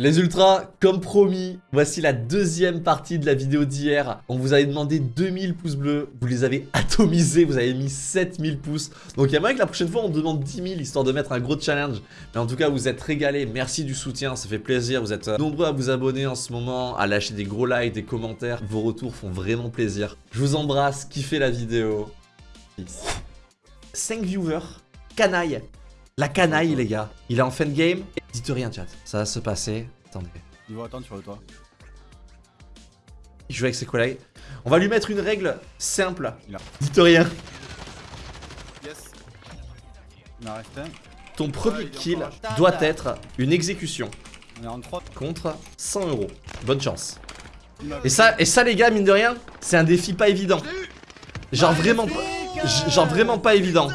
Les ultras, comme promis, voici la deuxième partie de la vidéo d'hier. On vous avait demandé 2000 pouces bleus, vous les avez atomisés, vous avez mis 7000 pouces. Donc il y a moyen que la prochaine fois on demande 10 000 histoire de mettre un gros challenge. Mais en tout cas, vous êtes régalés, merci du soutien, ça fait plaisir. Vous êtes euh, nombreux à vous abonner en ce moment, à lâcher des gros likes, des commentaires. Vos retours font vraiment plaisir. Je vous embrasse, kiffez la vidéo. Peace. 5 viewers, canaille. La canaille, les gars. Il est en fin de game. Dites rien, chat. Ça va se passer. Attendez. Il va attendre sur le toit. Il joue avec ses collègues. On va lui mettre une règle simple. Il a. Dites rien. Yes. Il en reste un. Ton premier Ouais, kill doit être une exécution On est en 3. contre 100 euros. Bonne chance. Et ça, et ça, les gars, mine de rien, c'est un défi pas évident. Genre vraiment, genre vraiment pas évident.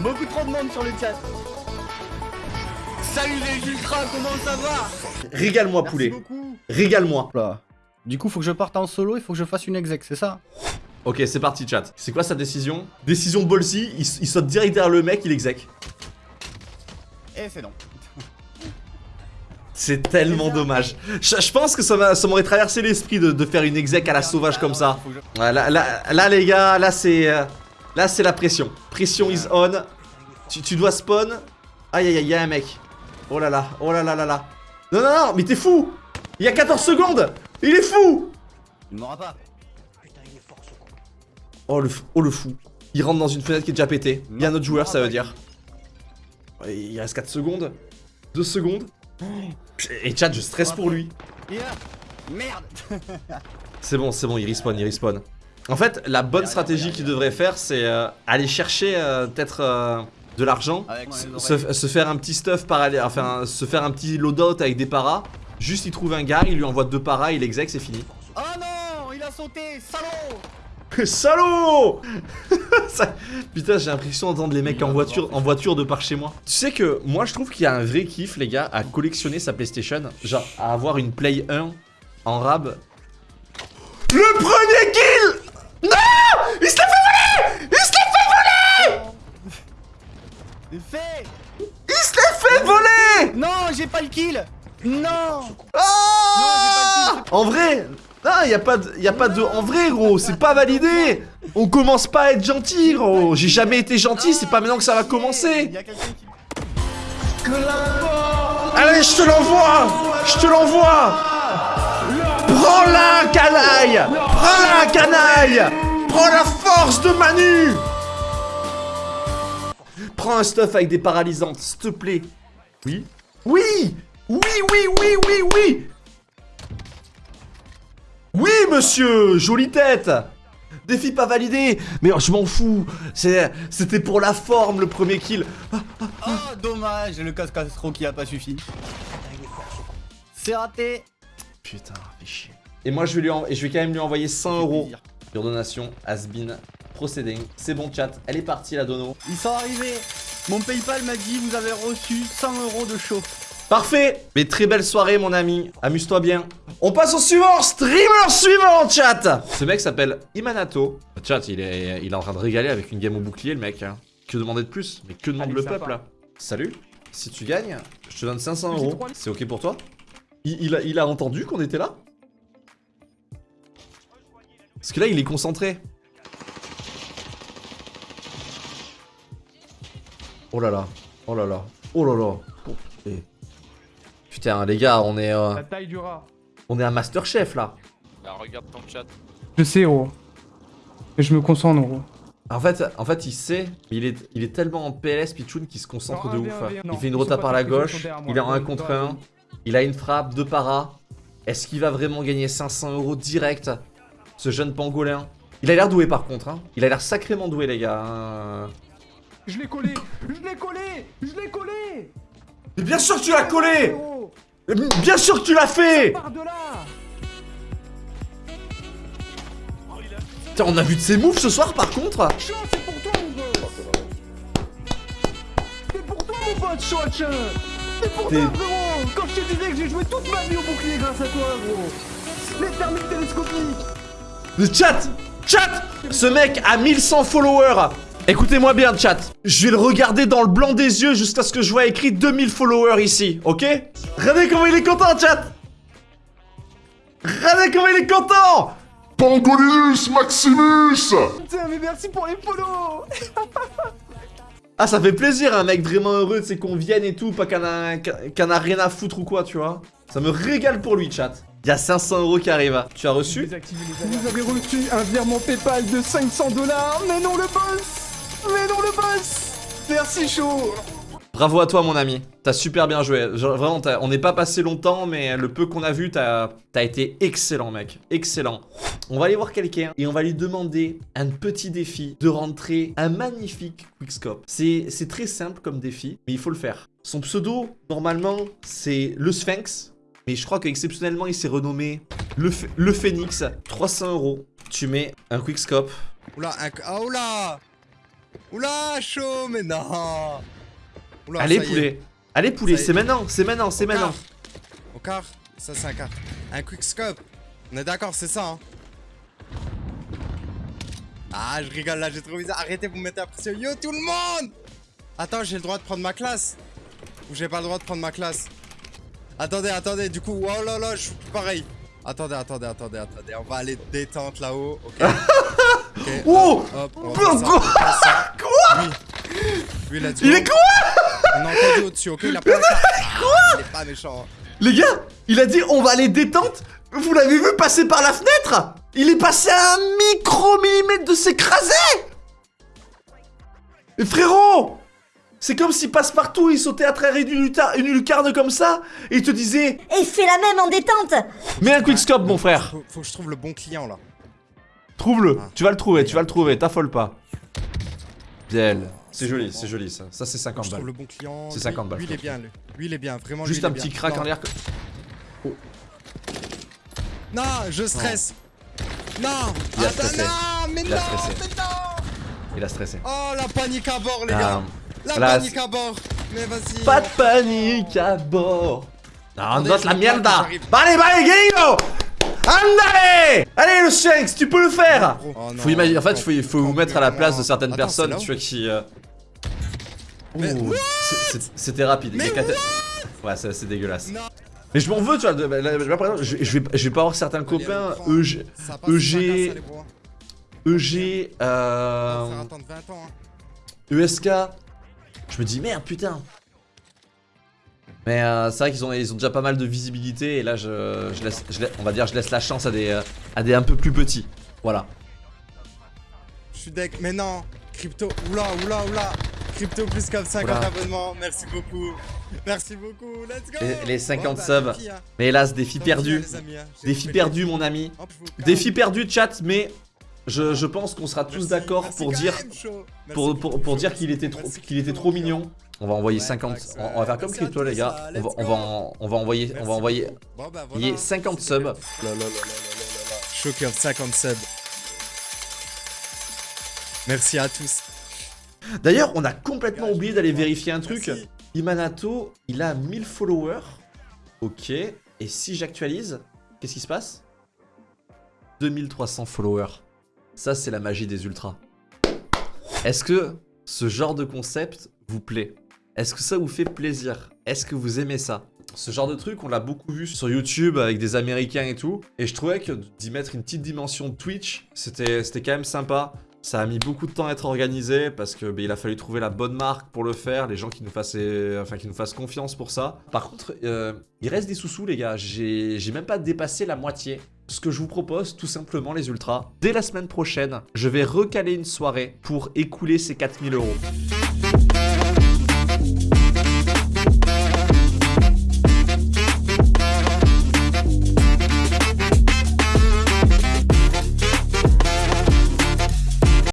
Beaucoup trop de monde sur le chat. Salut les ultras, comment ça va? Régale-moi, poulet. Régale-moi. Là. Du coup, faut que je parte en solo, il faut que je fasse une exec, c'est ça? Ok, c'est parti, chat. C'est quoi sa décision? Décision ballsy. Il, il saute direct derrière le mec, il exec. Et c'est non. C'est tellement dommage. Je, je pense que ça m'a- ça m'aurait traversé l'esprit de, de faire une exec à la sauvage comme ça. Ouais, là, là, là, les gars, là c'est euh, là c'est la pression. Pression is on. Tu, tu dois spawn. Aïe aïe aïe, y'a un mec. Oh là là, oh là là là là. Non non non, mais t'es fou. Il y a 14 secondes. Il est fou. Il m'aura pas. Oh le, oh le fou. Il rentre dans une fenêtre qui est déjà pétée. Il y a un autre joueur, ça veut dire. Il reste 4 secondes. 2 secondes. Et chat, je stresse pour lui. Il est. Merde C'est bon, c'est bon, il respawn, il respawn. En fait, la bonne stratégie qu'il devrait faire, c'est euh, aller chercher euh, peut-être euh, de l'argent, se faire un petit stuff parallèle, enfin se faire un petit loadout avec des paras. Juste, il trouve un gars, il lui envoie deux paras, il exec, c'est fini. Oh non Il a sauté Salaud Salaud Ça- Putain, j'ai l'impression d'entendre les mecs en voiture, en voiture de par chez moi. Tu sais que moi, je trouve qu'il y a un vrai kiff, les gars, à collectionner sa PlayStation. Genre, à avoir une Play 1 en rab. Le premier kill Non Il se l'a fait voler Il se l'a fait voler C'est fait Il se l'a fait voler Non, j'ai pas le kill Non Ah En vrai non, y a pas de, y a pas de, en vrai gros, c'est pas validé. On commence pas à être gentil gros. J'ai jamais été gentil, c'est pas maintenant que ça va commencer. Allez, je te l'envoie Je te l'envoie Prends-la, canaille Prends-la, canaille Prends la force de Manu Prends un stuff avec des paralysantes, s'il te plaît. Oui Oui Oui, oui, oui, oui, oui Oui, monsieur Jolie tête Défi pas validé Mais je m'en fous C'était pour la forme, le premier kill Oh, dommage, le casque astro qui a pas suffi. C'est raté Putain, fais chier. Et moi, je vais, lui en- et je vais quand même lui envoyer 100 fait euros. Your donation has been proceding. C'est bon, chat. Elle est partie, la dono. Ils sont arrivés Mon Paypal m'a dit vous avez reçu 100 euros de chaud. Parfait Mais très belle soirée, mon ami. Amuse-toi bien. On passe au suivant Streamer suivant, chat Ce mec s'appelle Imanato. Chat, il est, il est en train de régaler avec une game au bouclier, le mec. hein. Que demander de plus? Mais que demande Allez, le sympa. peuple, là? Salut Si tu gagnes, je te donne 500 Petit euros. C'est ok pour toi? Il, il a, il a entendu qu'on était là? Parce que là, il est concentré. Oh là là, oh là là, oh là là. Oh, eh. Putain, les gars, on est, euh, La taille du rat. On est un Masterchef là. Là, regarde ton chat. Je sais, gros. Et je me concentre, gros. En fait, en fait, il sait, mais il est, il est tellement en PLS Pichoun qu'il se concentre Non, de un ouf. non. il fait une rota par la gauche, il est en 1 Dans- contre dans la 1, vie. il a une frappe, deux paras. Est-ce qu'il va vraiment gagner 500 euros direct Ce jeune pangolin? Il a l'air doué par contre, hein. Il a l'air sacrément doué, les gars. hein. Je l'ai collé Je l'ai collé Je l'ai collé Mais bien sûr que tu l'as collé Gros Bien sûr que tu l'as fait Putain, on a vu de ses moves ce soir par contre tiens T'es- Quand je te disais que j'ai joué toute ma vie au bouclier grâce à toi, gros Les thermiques télescopiques Le chat Chat Ce mec a 1100 followers Écoutez-moi bien, chat. Je vais le regarder dans le blanc des yeux jusqu'à ce que je vois écrit 2000 followers ici, ok? Regardez comment il est content, chat Regardez comment il est content Pangolius Maximus Putain, mais merci pour les polos Ah, ça fait plaisir, un mec vraiment heureux, c'est qu'on vienne et tout, pas qu'un a, rien à foutre ou quoi, tu vois. Ça me régale pour lui, chat. Il y a 500 euros qui arrivent. Tu as reçu? Vous avez reçu un virement PayPal de 500 dollars, mais non le boss Mais non le boss Merci chaud Bravo à toi, mon ami. T'as super bien joué. Genre, vraiment, t'as- on n'est pas passé longtemps, mais le peu qu'on a vu, t'as as été excellent, mec. Excellent. On va aller voir quelqu'un et on va lui demander un petit défi de rentrer un magnifique quickscope. C'est c'est très simple comme défi, mais il faut le faire. Son pseudo, normalement, c'est le Sphinx. Mais je crois qu'exceptionnellement, il s'est renommé le, le Phoenix. 300 euros. Tu mets un quickscope. Oula, un... Ah, oula Oula, chaud, mais non Oula, Allez, poulet. Allez, poulet. C'est maintenant, c'est maintenant, c'est maintenant. Au quart Ça, c'est un quart. Un quick scope. On est d'accord, c'est ça, hein Ah, je rigole là, j'ai trop bizarre. Arrêtez, vous me mettez la pression. Yo, tout le monde Attends, j'ai le droit de prendre ma classe Ou j'ai pas le droit de prendre ma classe Attendez, attendez, du coup, oh là là, je suis pareil. Attendez, attendez, attendez, attendez. On va aller détente là-haut, ok Oh hop, on va Quoi? Oui. Il est On a entendu au-dessus, ok? Il a pas. Ah, Il est pas méchant. Les gars, il a dit on va aller détente. Vous l'avez vu passer par la fenêtre? Il est passé à un micro-millimètre de s'écraser frérot C'est comme s'il passe partout, il sautait à travers une, une lucarne comme ça, et il te disait Et fais la même en détente Mets un quickscope mon frère Faut, faut que je trouve le bon client là. Trouve-le, Ah. tu vas le trouver, tu vas le trouver, t'affole pas. Bien. C'est joli, c'est joli ça. Ça c'est Faut que 50 je trouve balles. le bon client. C'est Lui- 50 balles, Lui, il est bien, lui. Lui, il est bien, vraiment. Juste lui, un petit crack Non. en l'air. Non, je stresse. Non. Il a Attends, stressé. non, mais Il a non, stressé. mais non. Il a stressé. Oh, la panique à bord, les Ah, gars. La là, panique à bord. Mais vas-y. Pas de panique à bord. Non, la me parle, mierda. j'arrive. Allez, allez, Guerrero Andale Allez, le Sphinx, tu peux le faire Oh. Faut imaginer, en fait, il faut, vous mettre à la place de certaines Attends, personnes, tu vois, qui... euh, C'était rapide. Mais Ouais, c'est dégueulasse. Non. Mais je m'en veux, tu vois. de- là, là, par exemple, je, je vais, je vais pas avoir certains copains, Allez, EG, EG, allez. EG, euh, faire attendre 20 ans. ESK. Je me dis, merde, putain. Mais euh, c'est vrai qu'ils ont, ils ont déjà pas mal de visibilité et là, je, je laisse, je laisse- on va dire, je laisse la chance à des, euh, à des un peu plus petits. Voilà. Je suis deck, mais non Crypto, oula, oula, oula Crypto plus comme 50 Oula. abonnements, merci beaucoup Merci beaucoup, let's go Les- les 50 bah, subs. hein. Mais hélas, défi perdu. hein, hein. J'ai Défi perdu, mon ami. Défi perdu, chat, mais je, je pense qu'on sera tous d'accord pour dire, pour, pour, pour qu'il était trop, qu'il était mignon. On va envoyer Ouais, 50. Max, On, on va faire comme crypto, les gars. On va, on go. va, en- on va envoyer, on va envoyer. bah, Il y a voilà. 50 C'est subs. Choqueur 50 subs. Merci à tous. D'ailleurs, on a complètement oublié d'aller vérifier un truc. Imanato, il a 1000 followers. Ok. Et si j'actualise, qu'est-ce qui se passe? 2300 followers. Ça, c'est la magie des ultras. Est-ce que ce genre de concept vous plaît? Est-ce que ça vous fait plaisir? Est-ce que vous aimez ça? Ce genre de truc, on l'a beaucoup vu sur YouTube avec des Américains et tout. Et je trouvais que d'y mettre une petite dimension Twitch, c'était quand même sympa. Ça a mis beaucoup de temps à être organisé parce que bah, il a fallu trouver la bonne marque pour le faire, les gens qui nous fassent, enfin, qui nous fassent confiance pour ça. Par contre, euh, il reste des sous-sous les gars, j'ai même pas dépassé la moitié. Ce que je vous propose, tout simplement les ultras, dès la semaine prochaine, je vais recaler une soirée pour écouler ces 4000 euros.